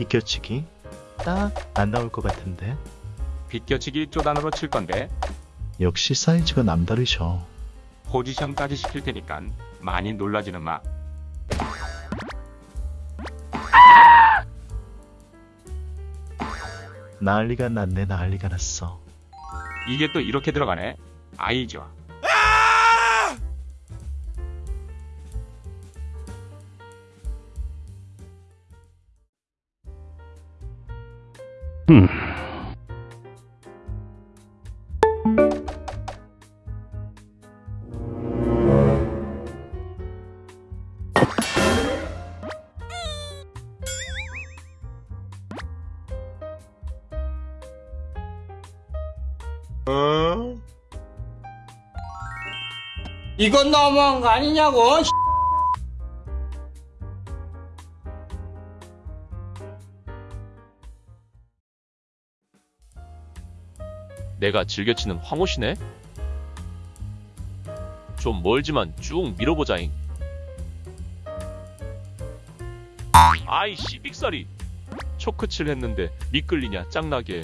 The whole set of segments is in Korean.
비껴치기? 딱 안 나올 것 같은데. 비껴치기 1조 단으로 칠 건데 역시 사이즈가 남다르셔. 포지션까지 시킬 테니까 많이 놀라지는 마. 난리가 났네 난리가 났어. 이게 또 이렇게 들어가네. 아이 좋 아. 이건 너무한 거 아니냐고 내가 즐겨치는 황호시네? 좀 멀지만 쭉 밀어보자잉. 아이 씨빅살이 초크칠 했는데 미끌리냐 짱나게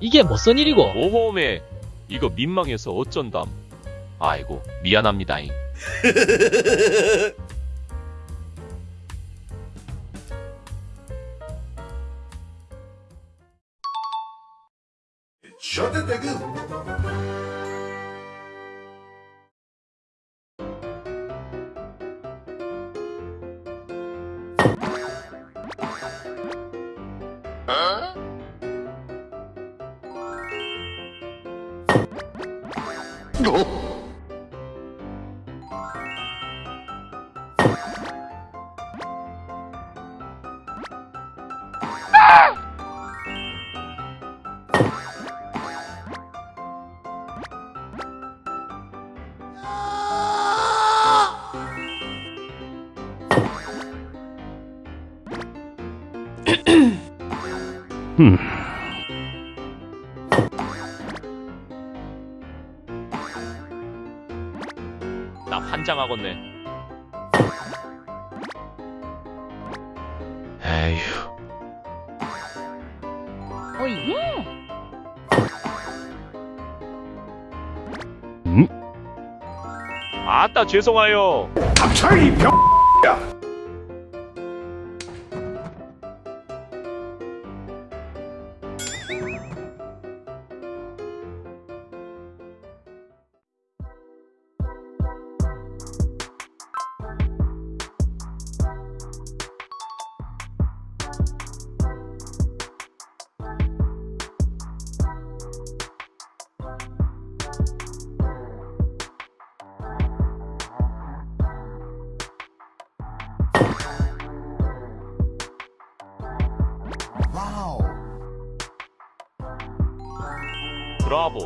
이게 무슨 일이고? 오호메 이거 민망해서 어쩐담 아이고 미안합니다잉 Shut the goo. No. 나 환장하겠네 에휴. 오예. 아따 죄송하여 브 라보